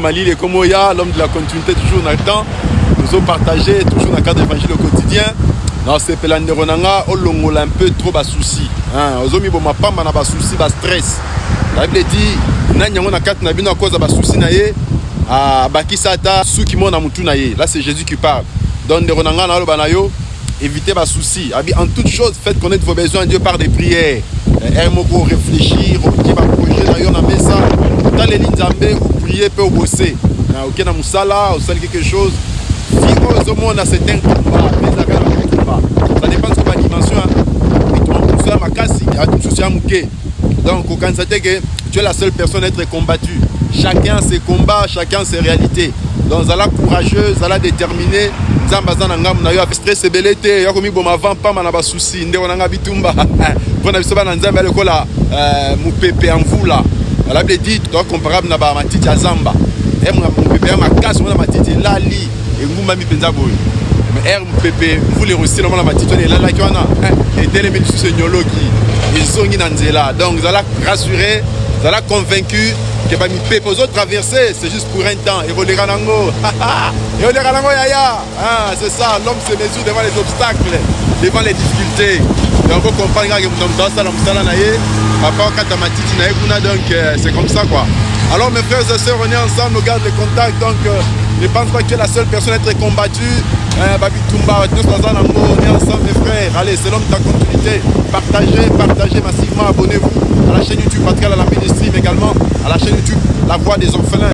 Mali, les Komoya, l'homme de la continuité, toujours dans le temps. Nous avons partagé, toujours dans le cadre d'évangile au quotidien. Non, c'est Pelande Ronanga, on un peu trop de soucis. Nous avons mis bon, ma femme, on a soucis, des stress. La Bible dit, nous avons une carte, nous avons cause de soucis, à Bakisata, ceux qui m'ont mutu Là, c'est Jésus qui parle. Donc, de Ronanga, na banayo, évitez les soucis. En toute chose, faites connaître vos besoins à Dieu par des prières. Un pour réfléchir, ouvrier mpe obose na oke na mosala osali quelque chose. Fi oyo ozomona c'est un combat mpe ezalaka na combat ça dépend soki badimension ya mosala makasi ya mosusu ya moke donc okanisa te ke tu es la seule personne à être combattue. Chacun ses combats chacun ses réalités. Donc zala courageux zala déterminé. Nzambe aza na ngambu na yo stress ebele te. Ya komiboma avant pamba na basusi nde wana nga bitumba. Mpo na biso bana nzambe ya lokola euh, mopepe ya mvula. Alabi edi toa comparable na bamatiti ya zamba. Mopepe ya makasi omona matiti elali engumbami mpenza boye ere mopepe mvula erosila omona matiti wana elalaki wana etelemi lisusu enyoloki ezongi na nzela. Donc zala rassuré zala convaincu ke bamipepe ozotraverse c'est juste pour un temps. Ekoleka nango ekoleka nango yaya. C'est ça l'homme se mesure devant les obstacles devant les difficultés. Donc ocomprendre kaka moto moto asala mosala na ye papa okata matiti na ye kuna donc c'est comme ça quoi. Alors mes frères et sœurs on est ensemble on garde le contact. Donc euh, ne pense pas que tu es la seule personne à être combattue babitumba tous baza nango on est ensemble mes frères. Allez c'est l'homme de ta continuité. Partagez partagez massivement. Abonnez-vous à la chaîne YouTube Pascal à la ministry mais également à la chaîne YouTube La Voix des Orphelins